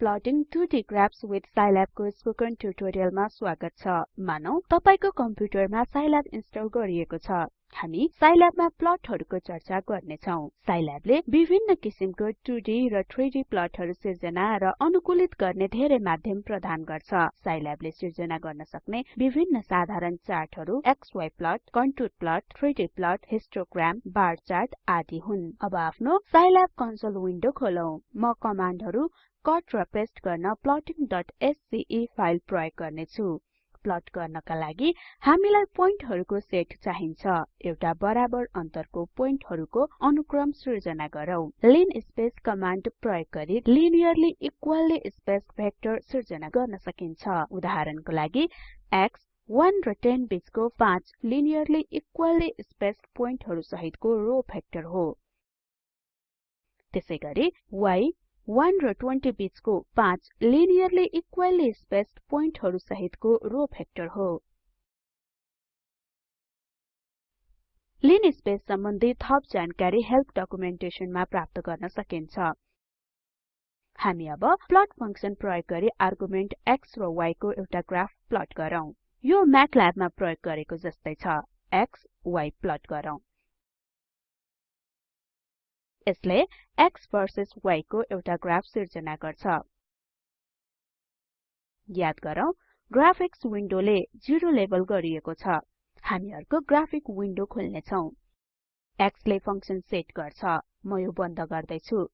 Plotting 2D graphs with Scilab को spoken ट्युटोरियलमा स्वागत छ। मानौ तपाईको कम्प्युटरमा Scilab इन्स्टल गरिएको छ। हामी Scilab मा प्लटहरुको चर्चा गर्ने छौं Scilab ले विभिन्न किसिमको 2D र 3D प्लटहरु सिर्जना र अनुकूलित गर्ने धेरै माध्यम प्रदान गर्छ। Scilab ले सिर्जना गर्न सक्ने विभिन्न साधारण चार्टहरु क्सी plot contour plot 3D plot histogram bar chart आदि हुन्। अब आफ्नो Scilab कन्सोल विन्डो खोलौं। म कमान्डहरु कट र पेस्ट गर्न plottingस्के फाइल प्रयोग गर्ने छु प्लट गर्नका लागि हामीलाई पोइन्टहरुको सेट चाहिन्छ। एउटा बराबर अन्तरको पोइन्टहरुको अनुक्रम सृजना गरौँ। लिनस्पेस कमान्ड प्रयोग गरी लिनियरली इक्वलली स्पेस्ड भेक्टर सृजना गर्न सकिन्छ। उदाहरणको लागि x 1 र 10 बीचको 5 लिनियरली इक्वलली स्पेस्ड पोइन्टहरु सहितको रो भेक्टर हो। त्यसैगरी y 1 र 20 बीचको 5 लिनियरली इक्वली स्पेस्ड पोइन्टहरु सहितको रो भेक्टर हो लिनस्पेस सम्बन्धी थप जानकारी हेल्प डकुमेन्टेसनमा प्राप्त गर्न सकिन्छ। हामी अब प्लट फंक्सन प्रयोग गरी आर्गुमेन्ट x र y को एउटा ग्राफ प्लट गरौँ। यो म्याटल्याब मा प्रयोग गरेको जस्तै छ। X y प्लट गरौँ। यसले x भर्सेस y को एउटा ग्राफ सिर्जना गर्छ। याद गरौँ ग्राफिक्स विन्डोले 0 लेबल गरिएको छ। हामी अर्को ग्राफिक विन्डो खोल्ने छौं x ले फंक्सन सेट गर्छ। म यो बन्द गर्दै छु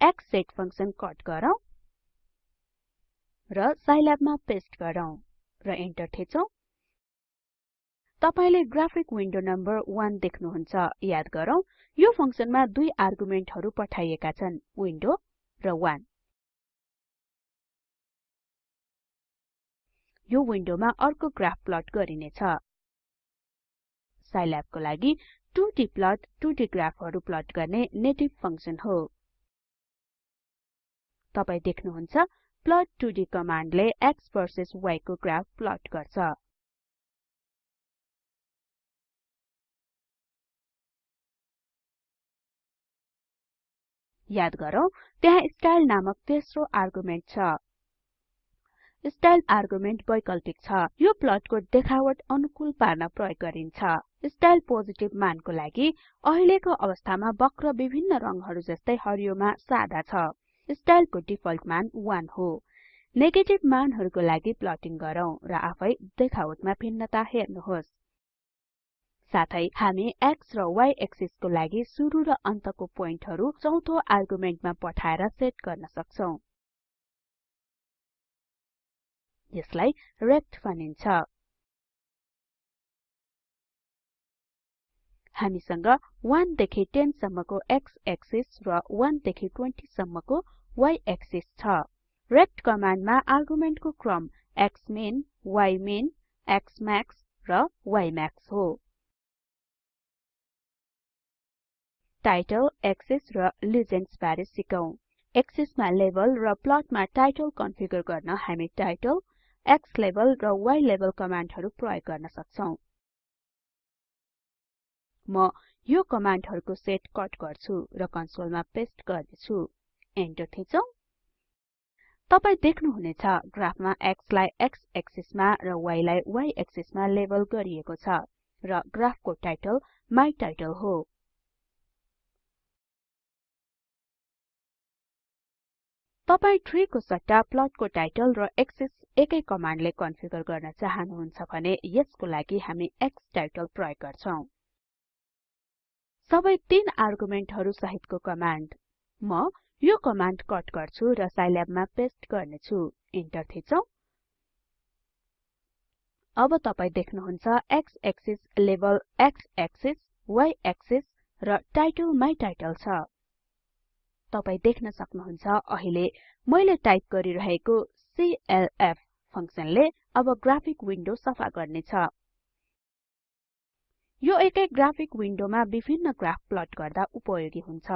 x सेट फंक्सन कट गरौँ र साइल्याब मा पेस्ट गरौँ र एन्टर थिचौं। तपाईले ग्राफिक विन्डो नम्बर 1 देख्नुहुन्छ याद गरौँ यो फंक्सनमा दुई आर्गुमेन्टहरु पठाइएका छन् विन्डो र 1 यो विन्डोमा अर्को ग्राफ प्लट गरिनेछ। साइल्याब को लागि 2D प्लट 2D ग्राफहरु प्लट गर्ने नेटिभ फंक्सन हो। तपाई देख्नुहुन्छ प्लट 2D कमान्डले x भर्सेस y को ग्राफ प्लट गर्छ। याद गरौँ त्यहाँ स्टाइल नामक तेस्रो आर्गुमेन्ट छ। स्टाइल आर्गुमेन्ट वैकल्पिक छ। यो प्लटको देखावट अनुकूल पार्न प्रयोग गरिन्छ। स्टाइल पोजिटिभ मानको लागि अहिलेको अवस्थामा वक्र विभिन्न रंगहरु जस्तै हरियोमा सादा छ। स्टाइलको डिफल्ट मान 1 हो। नेगेटिभ मानहरुको लागि प्लटिङ गरौँ र आफै देखावटमा भिन्नता हेर्नुहोस्। साथै हामी x र y एक्सिस को लागि सुरु र अन्तको पोइन्टहरु चौथो आर्गुमेन्टमा पठाएर सेट गर्न सक्छौं। यसलाई रेक्ट भनिन्छ। हामीसँग 1 देखि 10 सम्मको x एक्सिस र 1 देखि 20 सम्मको y एक्सिस छ। रेक्ट कमान्डमा आर्गुमेन्टको क्रम xmin ymin xmax र ymax हो। टाइटल एक्सिस र लिजेन्ड्स बारे सिकौं। एक्सिसमा लेबल र प्लटमा टाइटल कन्फिगर गर्न हामी टाइटल x लेबल र y लेबल कमान्डहरु प्रयोग गर्न सक्छौं। म यो कमान्डहरुको सेट कट गर्छु र कन्सोलमा पेस्ट गर्नेछु। एन्टर थिचौं। तपाई देख्नुहुनेछ ग्राफमा x लाई x एक्सिसमा र y लाई y एक्सिसमा लेबल गरिएको छ र ग्राफको टाइटल माइ टाइटल हो। तपाई ट्री को सट्टा प्लटको टाइटल र एक्सिस एकै कमान्डले कन्फिगर गर्न चाहनुहुन्छ भने यसको लागि हामी x टाइटल प्रयोग गर्छौं। सबै तीन आर्गुमेन्टहरु सहितको कमान्ड म यो कमान्ड कट गर्छु र साइल्याबमा पेस्ट गर्नेछु। इन्टर थिचौं। अब तपाई देख्नुहुन्छ x axis label x axis y axis र टाइटल माइ टाइटल छ। तपाई देख्न सक्नुहुन्छ। अहिले मैले टाइप गरिरहेको clf फंक्सनले अब ग्राफिक विन्डो सफा गर्नेछ। यो एकै ग्राफिक विन्डोमा विभिन्न ग्राफ प्लट गर्दा उपयोगी हुन्छ।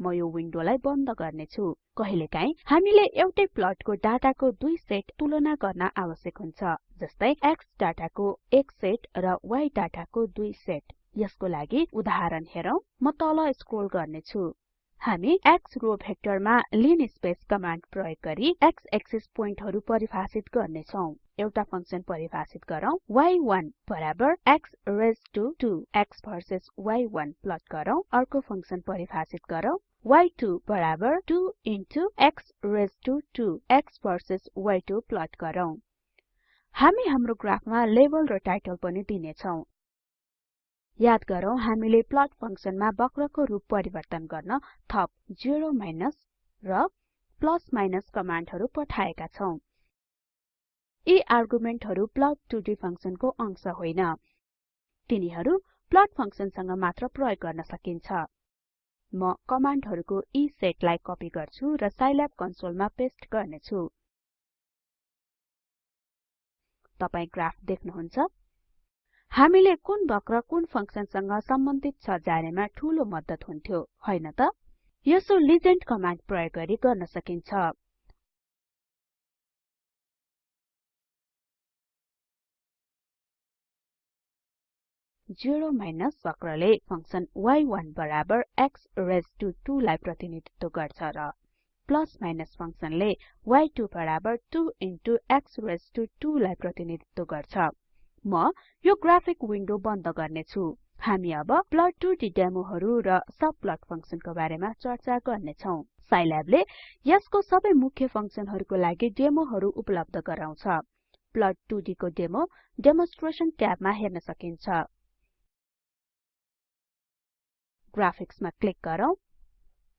म यो विन्डोलाई बन्द गर्नेछु। कहिलेकाहीँ हामीले एउटै प्लटको डाटाको दुई सेट तुलना गर्न आवश्यक हुन्छ जस्तै x डाटाको एक सेट र y डाटाको दुई सेट। यसको लागि उदाहरण हेरौं। म तल स्क्रोल गर्नेछु। हामी x रो भेक्टरमा लिनस्पेस कमान्ड प्रयोग गरी x एक्सिस पोइन्टहरु परिभाषित गर्ने छौं एउटा फंक्सन परिभाषित गरौँ। Y1 बराबर x raised to 2 x versus y1 plot गरौँ। अर्को फंक्सन परिभाषित गरौँ। Y2 बराबर 2 into x raised to 2 x versus y2 plot गरौँ। हामी हाम्रो ग्राफमा लेबल र टाइटल पनि दिने छौं याद गरौँ हामीले प्लट फंक्सनमा वक्रको रूप परिवर्तन गर्न थप 0 माइनस र प्लस माइनस कमान्डहरु पठाएका छौं। यी आर्गुमेन्टहरु plot2d फंक्सनको अंश होइन। तिनीहरु प्लट फंक्सनसँग मात्र प्रयोग गर्न सकिन्छ। म कमान्डहरुको यी सेटलाई कपी गर्छु र साइल्याब कन्सोलमा पेस्ट गर्नेछु। तपाई ग्राफ देख्नुहुन्छ? हामीले कुन वक्र कुन फंक्सनसँग सम्बन्धित छ जानेमा ठूलो मद्दत हुन्थ्यो हैन त? यसो लिजेन्ड कमान्ड प्रयोग गरी गर्न सकिन्छ। जेरो माइनस वक्रले फंक्सन y1 बराबर x रेज्ड टु 2 लाई प्रतिनिधित्व गर्छ र प्लस माइनस फंक्सनले y2 बराबर 2 इन्टु x रेज्ड टु 2 लाई प्रतिनिधित्व गर्छ। म यो ग्राफिक विन्डो बन्द गर्नेछु। हामी अब plot2d डेमोहरु र सबप्लट फंक्सनको बारेमा चर्चा गर्नेछौं। साइल्याबले यसको सबै मुख्य फंक्सनहरुको लागि डेमोहरु उपलब्ध गराउँछ। plot2d को डेमो डेमोन्स्ट्रेसन ट्याबमा हेर्न सकिन्छ। ग्राफिक्समा क्लिक गरौँ।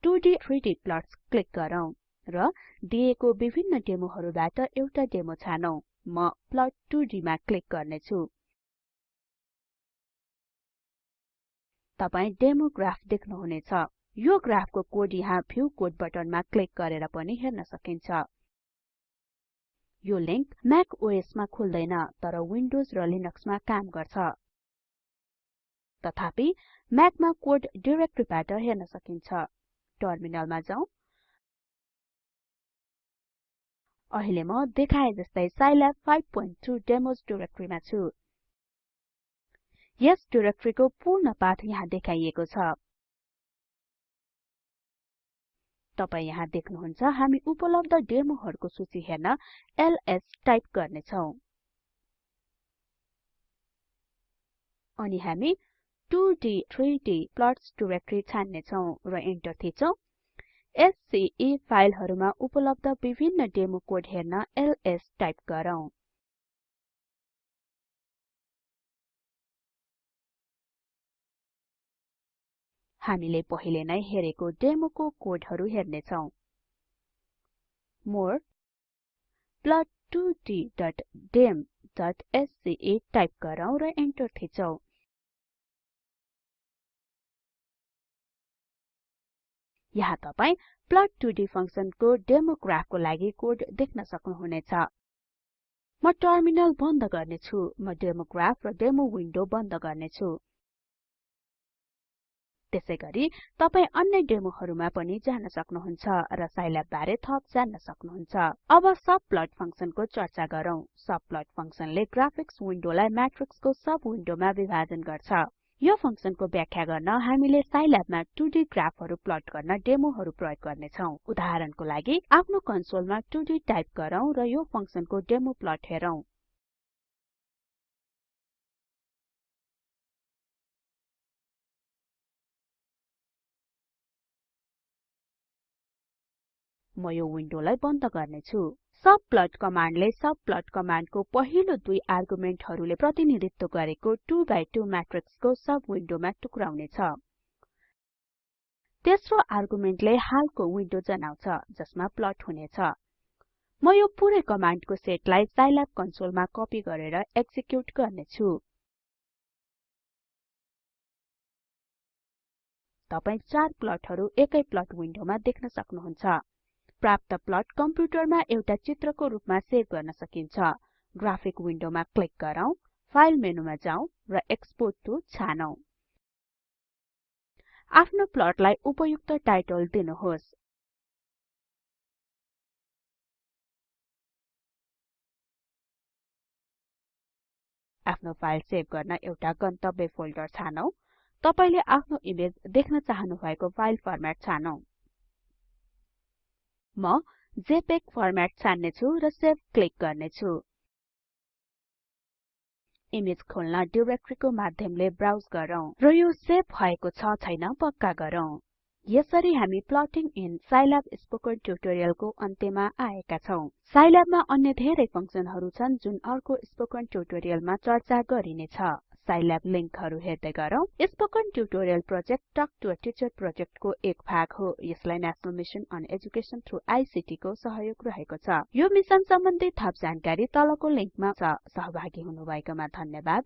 2d 3d प्लट्स क्लिक गरौँ र दिएको विभिन्न डेमोहरुबाट एउटा डेमो छानौं। म plot2d मा क्लिक गर्नेछु। तपाई डेमो ग्राफ देख्नुहुनेछ। यो ग्राफको कोड यहाँ भ्यू कोड बटनमा क्लिक गरेर पनि हेर्न सकिन्छ। यो लिंक म्याक ओएस मा खुल्दैन तर विन्डोज र लिनक्समा काम गर्छ। तथापि म्याकमा कोड डाइरेक्टरीबाट हेर्न सकिन्छ। टर्मिनलमा जाउँ। अहिले म देखाए जस्तै साइल्याब 5.2 डेमोज डाइरेक्टरीमा छु। यस डाइरेक्टरीको पूर्ण पाथ यहाँ देखाइएको छ। तपाई यहाँ देख्नुहुन्छ हामी उपलब्ध डेमोहरुको सूची हेर्न एलएस टाइप गर्ने छौं अनि हामी 2d 3d प्लट्स डाइरेक्टरी छान्ने छौं र इन्टर थिचौं एससीई फाइलहरुमा उपलब्ध विभिन्न डेमो कोड हेर्न एलएस टाइप गरौँ। हामीले पहिले नै हेरेको डेमोको कोडहरु हेर्ने छौं मोर plot2d.dem.sce टाइप गरौँ र इन्टर थिचौं। यहाँ तपाई plot2d फंक्सनको डेमो ग्राफको लागि कोड देख्न सक्नुहुनेछ। म टर्मिनल बन्द गर्नेछु। म डेमो ग्राफ र डेमो विन्डो बन्द गर्नेछु। त्यसैगरी तपाई अन्य डेमोहरुमा पनि जान सक्नुहुन्छ र साइल्याब बारे थप जान्न सक्नुहुन्छ। अब सबप्लट फंक्सनको चर्चा गरौँ। सबप्लट फंक्सनले ग्राफिक्स विन्डोलाई म्याट्रिक्सको सब विन्डोमा विभाजन गर्छ। यो फंक्सनको व्याख्या गर्न हामीले साइल्याबमा 2D ग्राफहरु प्लट गर्न डेमोहरु प्रयोग गर्ने छौं उदाहरणको लागि आफ्नो कन्सोलमा 2D टाइप गरौँ र यो फंक्सनको डेमो प्लट हेरौं। म यो विन्डोलाई बन्द गर्नेछु। सबप्लट कमान्डले सबप्लट कमान्डको पहिलो दुई आर्गुमेन्टहरुले प्रतिनिधित्व गरेको 2 बाइ 2 म्याट्रिक्सको सब विन्डोमा टुक्राउने छ तेस्रो हालको विन्डो जनाउँछ जसमा प्लट हुनेछ। म यो पुरै कमान्डको सेटलाई कन्सोलमा कपी गरेर एक्जिक्युट गर्नेछु। चार प्लटहरु एकै प्लट विन्डोमा देख्न सक्नुहुन्छ। प्राप्त प्लट कम्प्युटरमा एउटा चित्रको रूपमा सेभ गर्न सकिन्छ। ग्राफिक विन्डोमा क्लिक गरौँ फाइल मेनुमा जाउँ र एक्सपोर्ट टु छानौं। आफ्नो प्लटलाई उपयुक्त टाइटल दिनुहोस्। आफ्नो फाइल सेभ गर्न एउटा गन्तव्य फोल्डर छानौं। तपाईले आफ्नो इमेज देख्न चाहनुभएको फाइल फर्मेट छानौं। म जेपीईजी फर्मेट छान्ने छु र सेभ क्लिक गर्ने छु इमेज खोल्न डाइरेक्टरी माध्यमले ब्राउज गरौँ र यो सेभ भएको छ छैन पक्का गरौँ। यसरी हामी प्लटिङ इन साइल्याब स्पोकन ट्युटोरियलको अन्त्यमा आएका छौं। साइल्याबमा अन्य धेरै फंक्सनहरु छन् जुन अर्को स्पोकन ट्युटोरियलमा चर्चा गरिनेछ। साइल्याब लिंकहरु हेर्दै गरौँ। Spoken tutorial project talk to a teacher प्रोजेक्टको एक भाग हो। यसलाई national mission on education through ICT को सहयोग रहेको छ। यो मिशन सम्बन्धी थप जानकारी तलको लिंकमा छ। सहभागी हुनुभएकोमा धन्यवाद।